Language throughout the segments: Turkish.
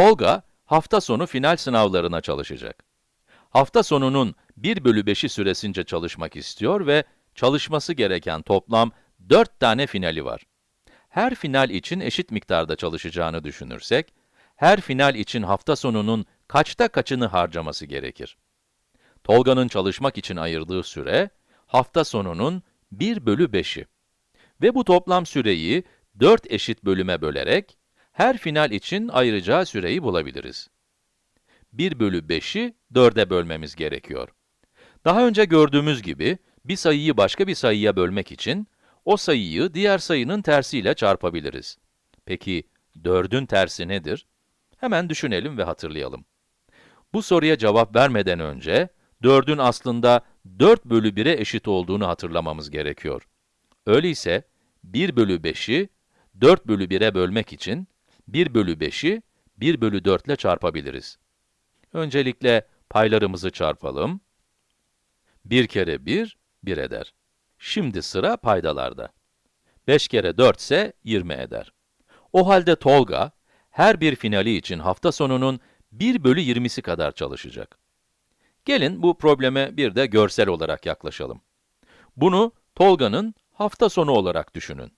Tolga, hafta sonu final sınavlarına çalışacak. Hafta sonunun 1 bölü 5'i süresince çalışmak istiyor ve çalışması gereken toplam 4 tane finali var. Her final için eşit miktarda çalışacağını düşünürsek, her final için hafta sonunun kaçta kaçını harcaması gerekir? Tolga'nın çalışmak için ayırdığı süre, hafta sonunun 1 bölü 5'i. Ve bu toplam süreyi 4 eşit bölüme bölerek, her final için ayıracağı süreyi bulabiliriz. 1 bölü 5'i 4'e bölmemiz gerekiyor. Daha önce gördüğümüz gibi, bir sayıyı başka bir sayıya bölmek için, o sayıyı diğer sayının tersiyle çarpabiliriz. Peki, 4'ün tersi nedir? Hemen düşünelim ve hatırlayalım. Bu soruya cevap vermeden önce, 4'ün aslında 4 bölü 1'e eşit olduğunu hatırlamamız gerekiyor. Öyleyse, 1 bölü 5'i 4 bölü 1'e bölmek için, 1 bölü 5'i 1 bölü 4 ile çarpabiliriz. Öncelikle paylarımızı çarpalım. 1 kere 1, 1 eder. Şimdi sıra paydalarda. 5 kere 4 ise 20 eder. O halde Tolga, her bir finali için hafta sonunun 1 bölü 20'si kadar çalışacak. Gelin bu probleme bir de görsel olarak yaklaşalım. Bunu Tolga'nın hafta sonu olarak düşünün.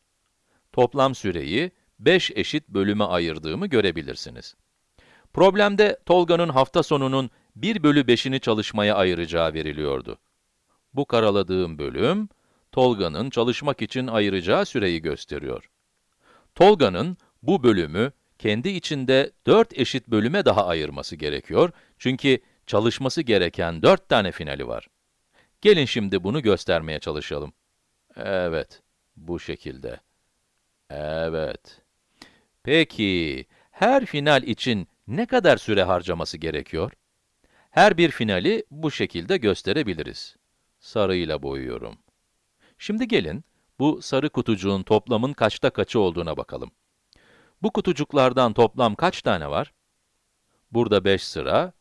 Toplam süreyi 5 eşit bölüme ayırdığımı görebilirsiniz. Problemde Tolga'nın hafta sonunun 1 bölü 5'ini çalışmaya ayıracağı veriliyordu. Bu karaladığım bölüm, Tolga'nın çalışmak için ayıracağı süreyi gösteriyor. Tolga'nın bu bölümü kendi içinde 4 eşit bölüme daha ayırması gerekiyor, çünkü çalışması gereken 4 tane finali var. Gelin şimdi bunu göstermeye çalışalım. Evet, bu şekilde. Evet. Peki, her final için ne kadar süre harcaması gerekiyor? Her bir finali bu şekilde gösterebiliriz. Sarıyla boyuyorum. Şimdi gelin, bu sarı kutucuğun toplamın kaçta kaçı olduğuna bakalım. Bu kutucuklardan toplam kaç tane var? Burada 5 sıra,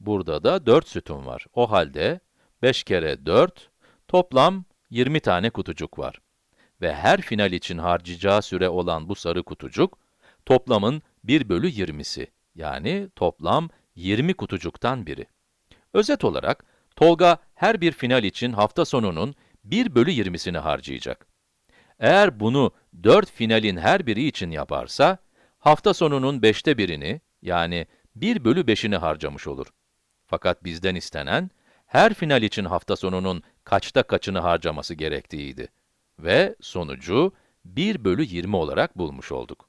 burada da 4 sütun var. O halde 5 kere 4, toplam 20 tane kutucuk var. Ve her final için harcayacağı süre olan bu sarı kutucuk, toplamın 1 bölü 20'si, yani toplam 20 kutucuktan biri. Özet olarak, Tolga her bir final için hafta sonunun 1 bölü 20'sini harcayacak. Eğer bunu 4 finalin her biri için yaparsa, hafta sonunun 5'te birini, yani 1 bölü 5'ini harcamış olur. Fakat bizden istenen, her final için hafta sonunun kaçta kaçını harcaması gerektiğiydi. Ve sonucu 1 bölü 20 olarak bulmuş olduk.